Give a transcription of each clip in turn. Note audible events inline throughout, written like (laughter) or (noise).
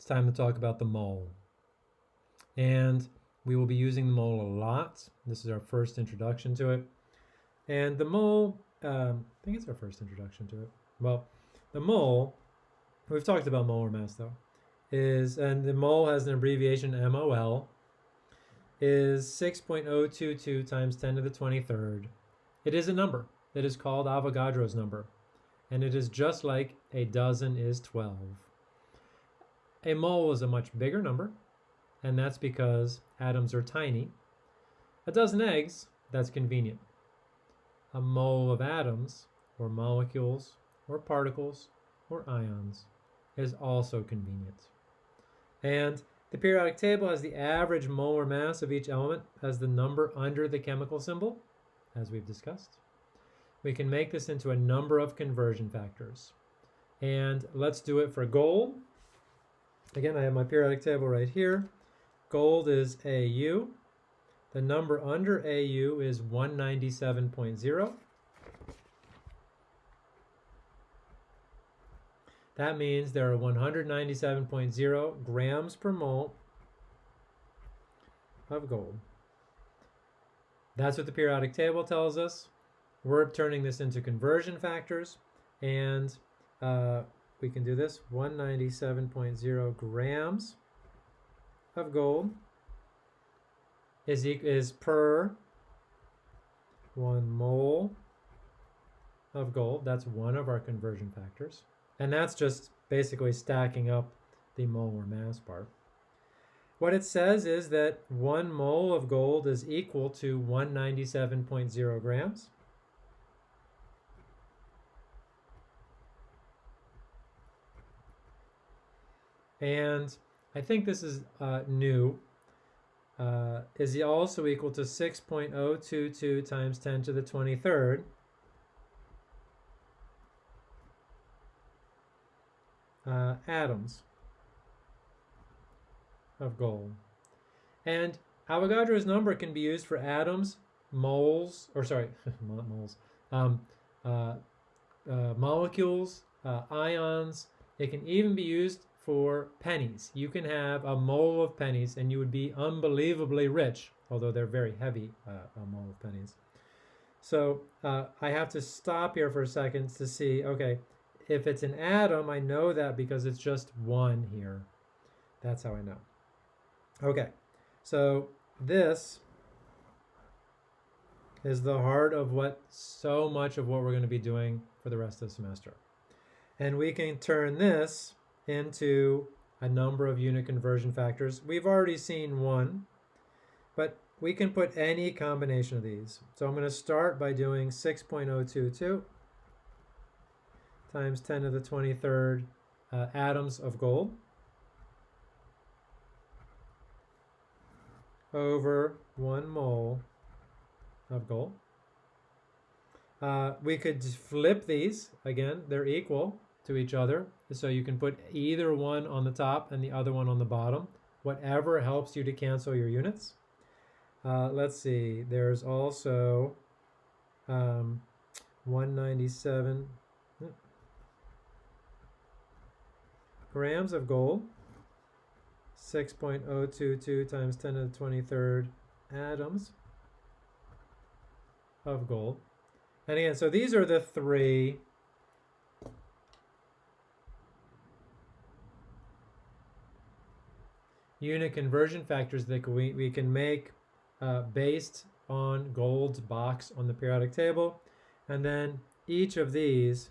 it's time to talk about the mole. And we will be using the mole a lot. This is our first introduction to it. And the mole, um, I think it's our first introduction to it. Well, the mole, we've talked about molar mass though, is, and the mole has an abbreviation MOL, is 6.022 times 10 to the 23rd. It is a number. It is called Avogadro's number. And it is just like a dozen is 12. A mole is a much bigger number, and that's because atoms are tiny. A dozen eggs, that's convenient. A mole of atoms, or molecules, or particles, or ions, is also convenient. And the periodic table has the average molar mass of each element as the number under the chemical symbol, as we've discussed. We can make this into a number of conversion factors. And let's do it for gold. Again, I have my periodic table right here. Gold is AU. The number under AU is 197.0. That means there are 197.0 grams per mole of gold. That's what the periodic table tells us. We're turning this into conversion factors, and uh, we can do this 197.0 grams of gold is, is per one mole of gold. That's one of our conversion factors. And that's just basically stacking up the molar mass part. What it says is that one mole of gold is equal to 197.0 grams. And I think this is uh, new, uh, is also equal to 6.022 times 10 to the 23rd. uh, atoms of gold. And Avogadro's number can be used for atoms, moles, or sorry, (laughs) not moles, um, uh, uh, molecules, uh, ions. It can even be used for pennies. You can have a mole of pennies and you would be unbelievably rich, although they're very heavy, uh, a mole of pennies. So uh, I have to stop here for a second to see, okay, if it's an atom, I know that because it's just one here. That's how I know. Okay, so this is the heart of what so much of what we're going to be doing for the rest of the semester. And we can turn this into a number of unit conversion factors. We've already seen one, but we can put any combination of these. So I'm going to start by doing 6.022 times 10 to the 23rd uh, atoms of gold over one mole of gold. Uh, we could flip these, again, they're equal to each other. So you can put either one on the top and the other one on the bottom, whatever helps you to cancel your units. Uh, let's see, there's also um, 197, grams of gold, 6.022 times 10 to the 23rd atoms of gold. And again, so these are the three unit conversion factors that we, we can make uh, based on gold's box on the periodic table. And then each of these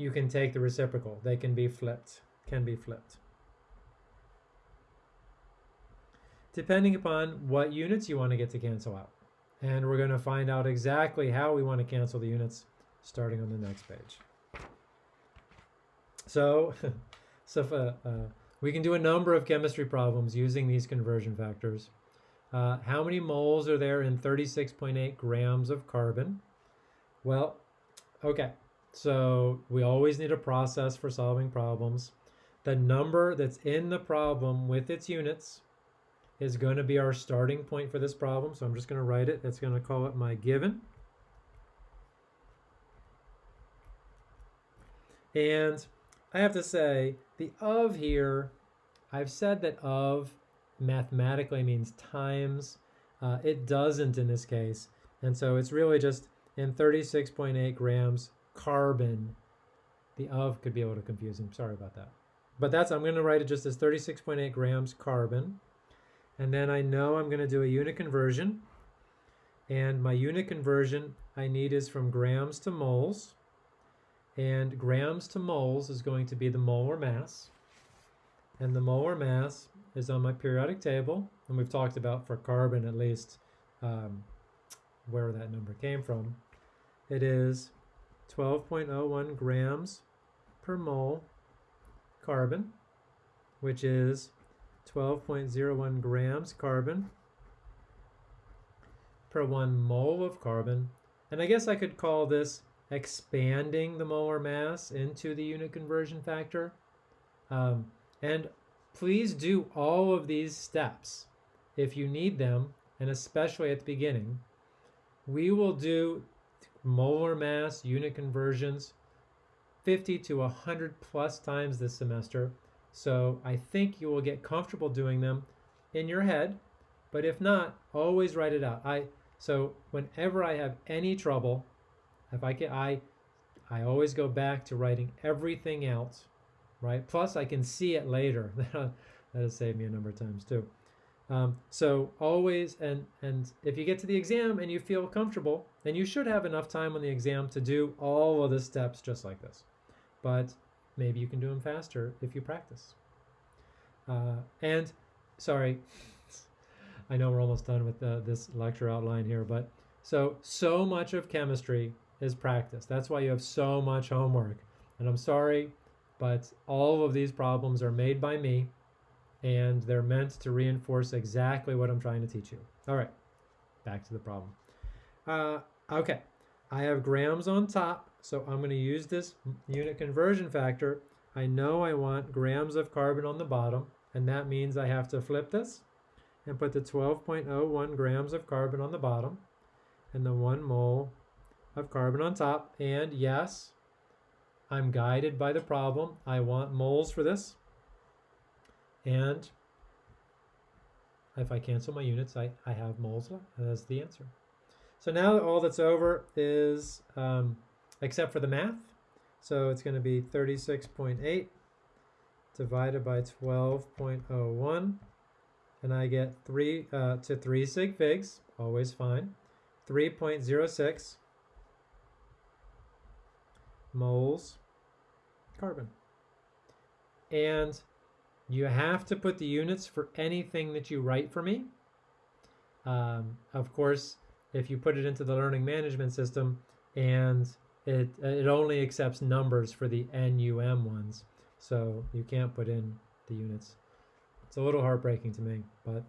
you can take the reciprocal. They can be flipped, can be flipped. Depending upon what units you want to get to cancel out. And we're going to find out exactly how we want to cancel the units starting on the next page. So, (laughs) so uh, uh, we can do a number of chemistry problems using these conversion factors. Uh, how many moles are there in 36.8 grams of carbon? Well, okay, so we always need a process for solving problems. The number that's in the problem with its units is going to be our starting point for this problem. So I'm just going to write it. That's going to call it my given. And I have to say the of here, I've said that of mathematically means times. Uh, it doesn't in this case. And so it's really just in 36.8 grams carbon. The of could be a little confusing. Sorry about that. But that's, I'm going to write it just as 36.8 grams carbon. And then I know I'm going to do a unit conversion. And my unit conversion I need is from grams to moles. And grams to moles is going to be the molar mass. And the molar mass is on my periodic table. And we've talked about for carbon at least um, where that number came from. It is 12.01 grams per mole carbon, which is 12.01 grams carbon per one mole of carbon. And I guess I could call this expanding the molar mass into the unit conversion factor. Um, and please do all of these steps if you need them, and especially at the beginning. We will do molar mass unit conversions 50 to 100 plus times this semester. So I think you will get comfortable doing them in your head, but if not, always write it out. I so whenever I have any trouble, if I can, I I always go back to writing everything out, right? Plus I can see it later. (laughs) that has saved me a number of times too. Um, so always, and and if you get to the exam and you feel comfortable, then you should have enough time on the exam to do all of the steps just like this. But maybe you can do them faster if you practice. Uh, and sorry, (laughs) I know we're almost done with uh, this lecture outline here, but so, so much of chemistry is practice. That's why you have so much homework. And I'm sorry, but all of these problems are made by me and they're meant to reinforce exactly what I'm trying to teach you. All right, back to the problem. Uh, okay, I have grams on top, so I'm going to use this unit conversion factor. I know I want grams of carbon on the bottom, and that means I have to flip this and put the 12.01 grams of carbon on the bottom and the one mole of carbon on top. And yes, I'm guided by the problem. I want moles for this. And if I cancel my units, I, I have moles as the answer. So now all that's over is, um, except for the math, so it's going to be 36.8 divided by 12.01 and I get 3 uh, to 3 sig figs, always fine, 3.06 moles carbon. And you have to put the units for anything that you write for me. Um, of course, if you put it into the learning management system and it, it only accepts numbers for the NUM ones, so you can't put in the units. It's a little heartbreaking to me, but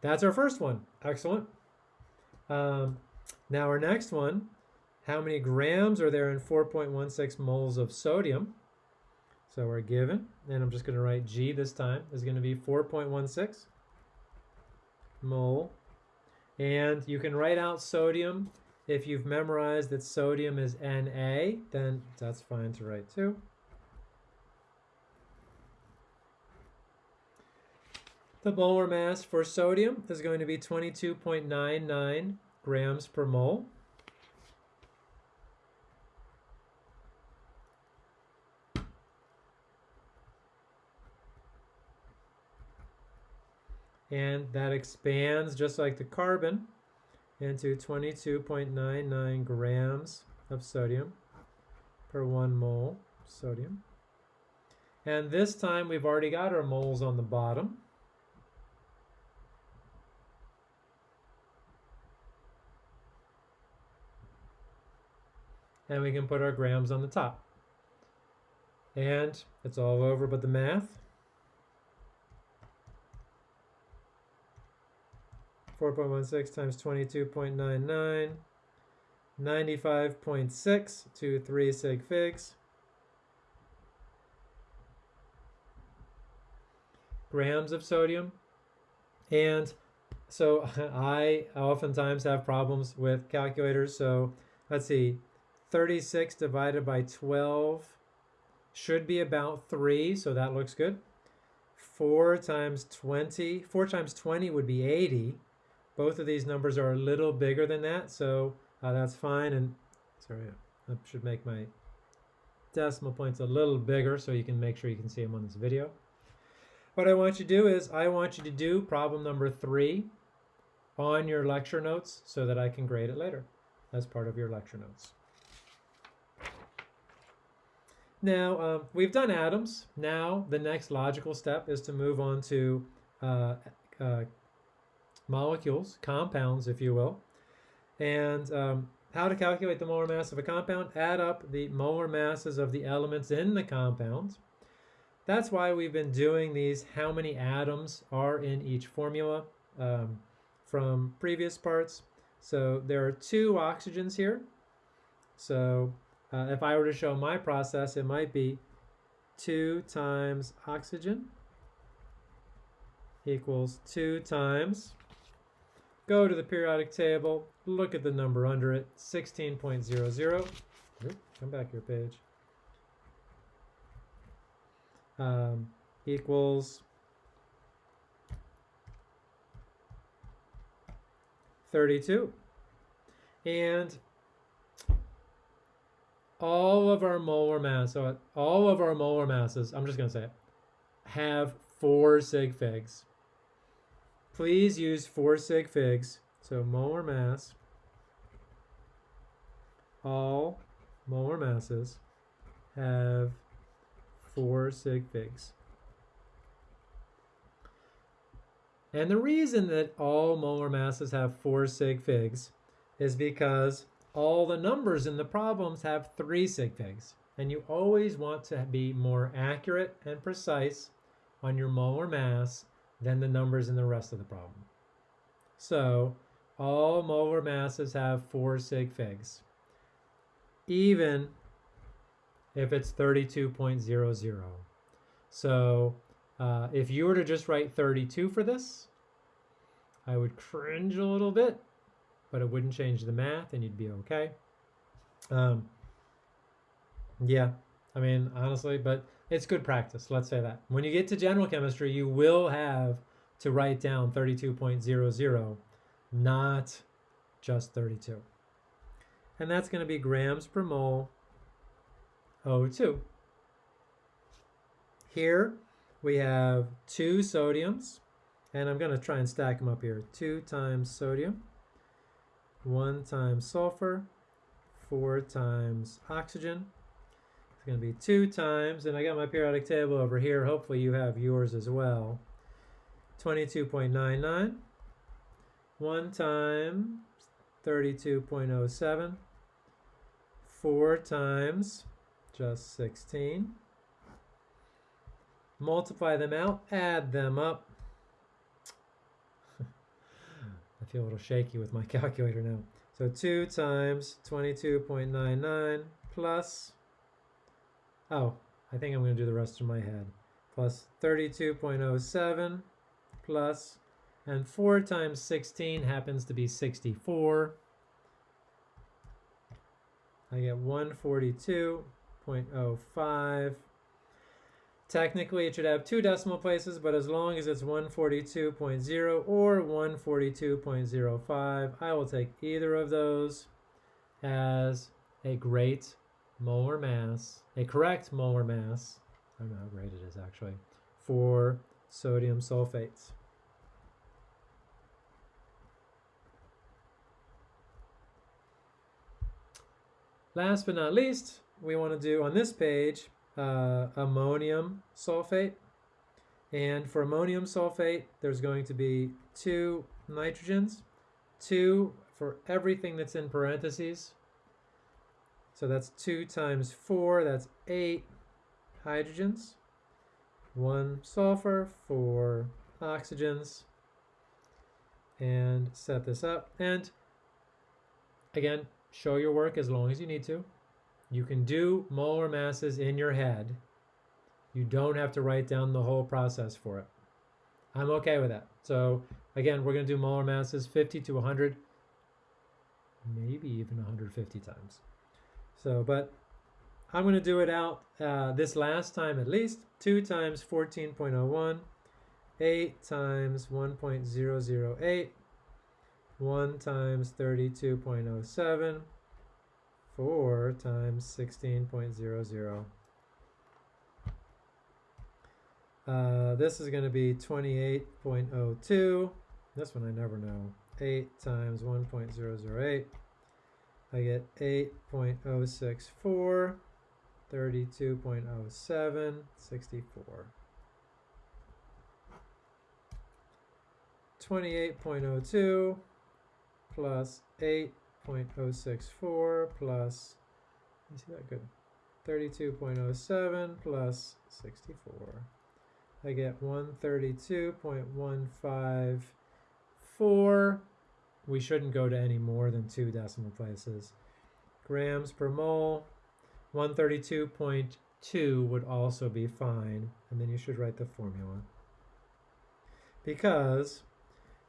that's our first one. Excellent. Um, now our next one, how many grams are there in 4.16 moles of sodium? So we're given, and I'm just going to write G this time, is going to be 4.16 mole. And you can write out sodium. If you've memorized that sodium is Na, then that's fine to write too. The molar mass for sodium is going to be 22.99 grams per mole. And that expands just like the carbon into 22.99 grams of sodium per one mole sodium. And this time we've already got our moles on the bottom. and we can put our grams on the top. And it's all over but the math. 4.16 times 22.99, 95.6 to 3 sig figs. Grams of sodium. And so (laughs) I oftentimes have problems with calculators. So let's see, 36 divided by 12 should be about 3, so that looks good. 4 times 20, 4 times 20 would be 80. Both of these numbers are a little bigger than that, so uh, that's fine. And sorry, I should make my decimal points a little bigger so you can make sure you can see them on this video. What I want you to do is I want you to do problem number three on your lecture notes so that I can grade it later as part of your lecture notes. Now, um, we've done atoms. Now, the next logical step is to move on to uh, uh, molecules, compounds, if you will. And um, how to calculate the molar mass of a compound? Add up the molar masses of the elements in the compound. That's why we've been doing these how many atoms are in each formula um, from previous parts. So there are two oxygens here. So uh, if I were to show my process, it might be 2 times oxygen equals 2 times. Go to the periodic table, look at the number under it, 16.00. come back your page. Um, equals 32. And all of our molar mass, so all of our molar masses, I'm just going to say it, have four sig figs. Please use four sig figs. So molar mass, all molar masses have four sig figs. And the reason that all molar masses have four sig figs is because all the numbers in the problems have three sig figs. And you always want to be more accurate and precise on your molar mass than the numbers in the rest of the problem. So all molar masses have four sig figs, even if it's 32.00. So uh, if you were to just write 32 for this, I would cringe a little bit but it wouldn't change the math and you'd be okay. Um, yeah, I mean, honestly, but it's good practice. Let's say that. When you get to general chemistry, you will have to write down 32.00, not just 32. And that's going to be grams per mole O2. Here we have two sodiums, and I'm going to try and stack them up here. 2 times sodium 1 times sulfur, 4 times oxygen. Going to be 2 times, and I got my periodic table over here. Hopefully you have yours as well. 22.99. 1 times 32.07. 4 times just 16. Multiply them out, add them up. (laughs) I feel a little shaky with my (laughs) calculator now. So 2 times 22.99 plus, oh, I think I'm going to do the rest in my head, plus 32.07 plus, and 4 times 16 happens to be 64. I get 142.05 Technically, it should have two decimal places, but as long as it's 142.0 or 142.05, I will take either of those as a great molar mass, a correct molar mass, I don't know how great it is actually, for sodium sulfates. Last but not least, we want to do on this page uh, ammonium sulfate. And for ammonium sulfate, there's going to be two nitrogens, two for everything that's in parentheses. So that's 2 times 4, that's 8 hydrogens, 1 sulfur, 4 oxygens, and set this up. And again, show your work as long as you need to. You can do molar masses in your head. You don't have to write down the whole process for it. I'm okay with that. So again, we're going to do molar masses 50 to 100, maybe even 150 times. So, but I'm going to do it out uh, this last time at least. 2 times 14.01, 8 times 1.008, 1 times 32.07, 4 times 16.00. Uh, this is going to be 28.02. This one I never know. 8 times 1.008. I get 8.064, 32.07, 64. 28.02 plus 8.064 plus, you see that good, 32.07 plus 64. I get 132.154. We shouldn't go to any more than two decimal places. Grams per mole, 132.2 would also be fine. And then you should write the formula. Because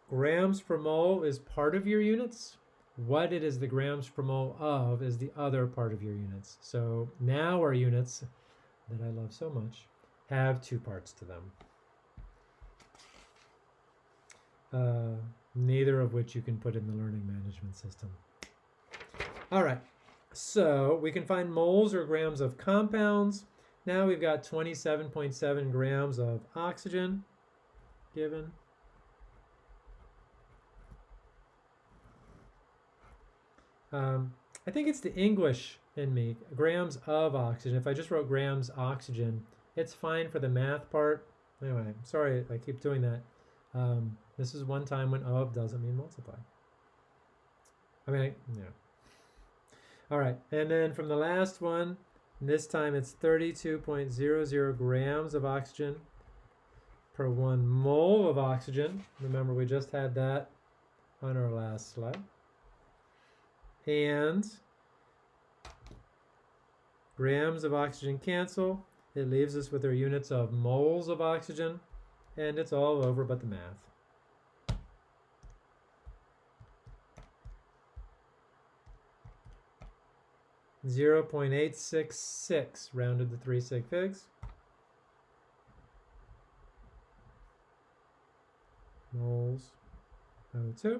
grams per mole is part of your units. What it is the grams per mole of is the other part of your units. So now our units that I love so much have two parts to them. Uh, neither of which you can put in the learning management system. All right, so we can find moles or grams of compounds. Now we've got 27.7 grams of oxygen given. Um, I think it's the English in me, grams of oxygen. If I just wrote grams oxygen, it's fine for the math part. Anyway, sorry I keep doing that. Um, this is one time when of doesn't mean multiply. I mean, yeah. All right, and then from the last one, this time it's 32.00 grams of oxygen per one mole of oxygen. Remember, we just had that on our last slide. And grams of oxygen cancel. It leaves us with our units of moles of oxygen, and it's all over but the math. Zero point eight six six rounded to three sig figs. Moles O2.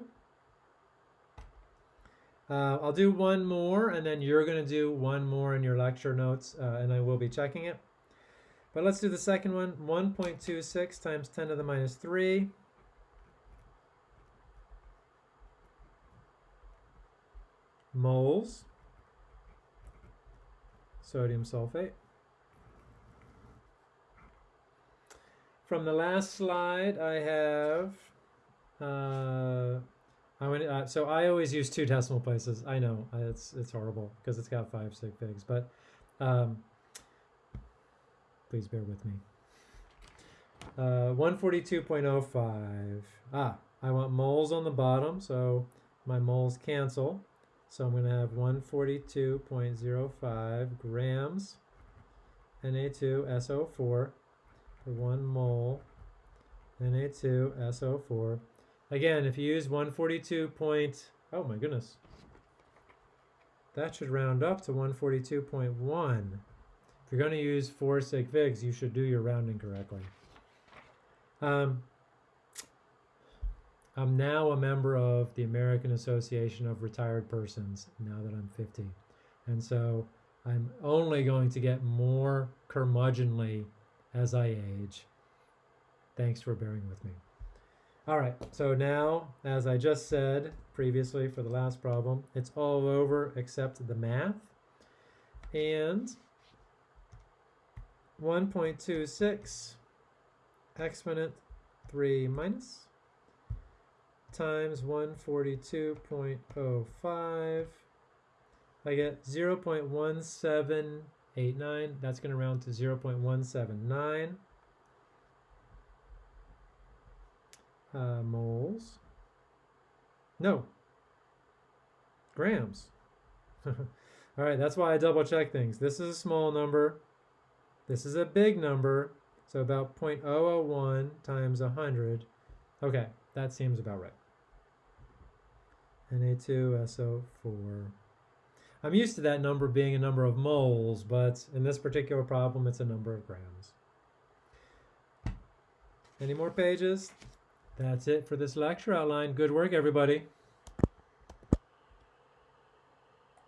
Uh, I'll do one more, and then you're going to do one more in your lecture notes, uh, and I will be checking it. But let's do the second one. 1.26 times 10 to the minus 3. moles sodium sulfate. From the last slide, I have, uh, I went, uh, so I always use two decimal places. I know it's it's horrible because it's got five sig figs, but um, Please bear with me. Uh, 142.05. Ah, I want moles on the bottom, so my moles cancel. So I'm going to have 142.05 grams Na2SO4 for one mole Na2SO4. Again, if you use 142 point, oh my goodness, that should round up to 142.1. If you're going to use four sig figs, you should do your rounding correctly. Um, I'm now a member of the American Association of Retired Persons now that I'm 50. And so I'm only going to get more curmudgeonly as I age. Thanks for bearing with me. All right, so now, as I just said previously for the last problem, it's all over except the math. And 1.26 exponent 3 minus times 142.05. I get 0 0.1789. That's going to round to 0 0.179 uh, moles. No, grams. (laughs) All right, that's why I double check things. This is a small number. This is a big number, so about 0.001 times 100. Okay, that seems about right. Na2SO4. I'm used to that number being a number of moles, but in this particular problem, it's a number of grams. Any more pages? That's it for this lecture outline. Good work, everybody.